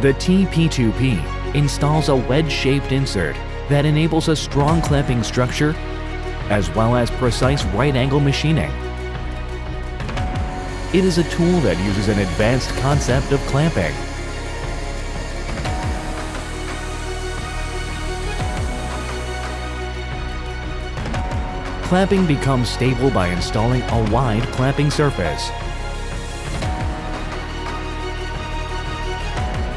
The TP2P installs a wedge-shaped insert that enables a strong clamping structure as well as precise right-angle machining. It is a tool that uses an advanced concept of clamping. Clamping becomes stable by installing a wide clamping surface.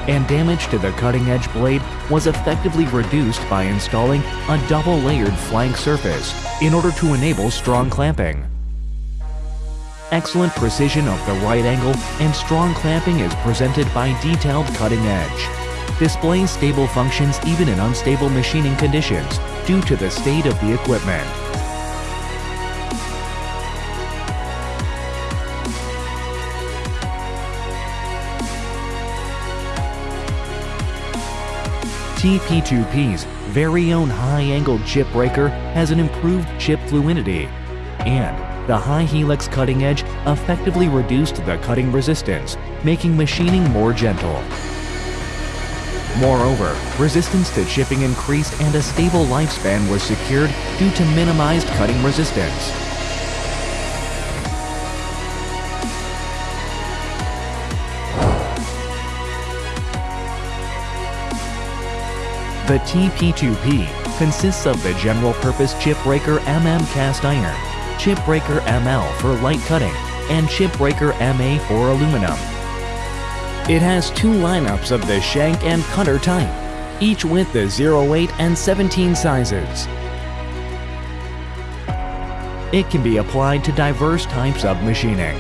And damage to the cutting edge blade was effectively reduced by installing a double layered flank surface in order to enable strong clamping. Excellent precision of the right angle and strong clamping is presented by detailed cutting edge. Displays stable functions even in unstable machining conditions due to the state of the equipment. TP2P's very own high-angle chip breaker has an improved chip fluidity, and the high helix cutting edge effectively reduced the cutting resistance, making machining more gentle. Moreover, resistance to chipping increased and a stable lifespan was secured due to minimized cutting resistance. The TP2P consists of the general-purpose chip breaker MM cast iron, chip breaker ML for light cutting, and chip breaker MA for aluminum. It has two lineups of the shank and cutter type, each with the 08 and 17 sizes. It can be applied to diverse types of machining.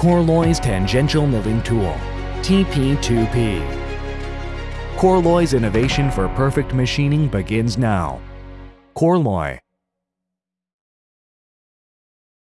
Korloy's Tangential Milling Tool, TP2P. Korloy's innovation for perfect machining begins now. Korloy,